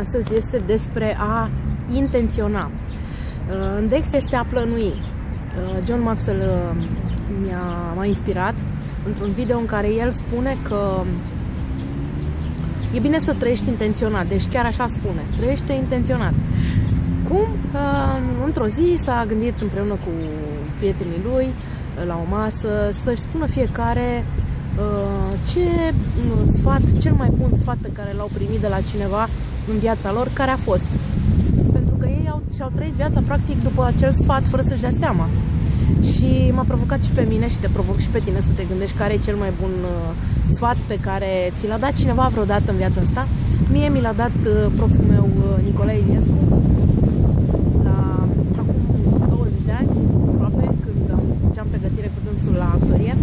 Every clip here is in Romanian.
Astăzi este despre a intenționa. În Dex este a plănui. John Maxwell mi-a, m-a inspirat într-un video în care el spune că e bine să trăiești intenționat, deci chiar așa spune, trăiește intenționat. Cum? Într-o zi s-a gândit împreună cu prietenii lui la o masă să-și spună fiecare ce sfat, cel mai bun sfat pe care l-au primit de la cineva în viața lor, care a fost. Pentru că ei au, și-au trăit viața practic după acel sfat fără să-și dea seama. Și m-a provocat și pe mine și te provoc și pe tine să te gândești care e cel mai bun uh, sfat pe care ți l-a dat cineva vreodată în viața asta. Mie mi l-a dat uh, proful meu uh, Nicolae Iliescu la acum 20 de ani, aproape, când am, făceam pregătire cu dânsul la actorie,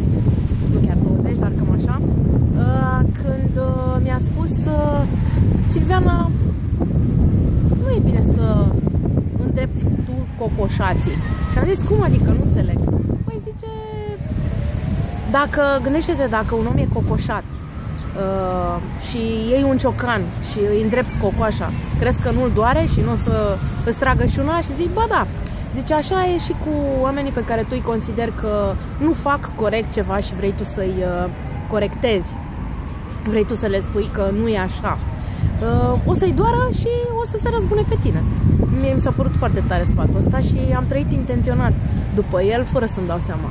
nu chiar 20, dar cam așa, uh, când uh, mi-a spus uh, Silviana, nu e bine să îndrepti tu cocoșații. Și am zis, cum adică? Nu înțeleg. Păi zice, dacă, gândește-te, dacă un om e cocoșat uh, și iei un ciocan și îi îndrepți cocoașa, crezi că nu-l doare și nu o să îți tragă și una? Și zic, ba da. Zice, așa e și cu oamenii pe care tu îi consideri că nu fac corect ceva și vrei tu să-i uh, corectezi. Vrei tu să le spui că nu e așa uh, o să-i doară și o să se răzbune pe tine. Mie mi s-a părut foarte tare sfatul ăsta și am trăit intenționat după el, fără să-mi dau seama.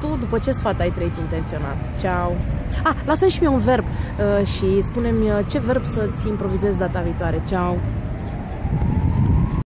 Tu, după ce sfat ai trăit intenționat? Ceau! Ah, lasă-mi și mie un verb uh, și spune-mi uh, ce verb să-ți improvizezi data viitoare. Ceau!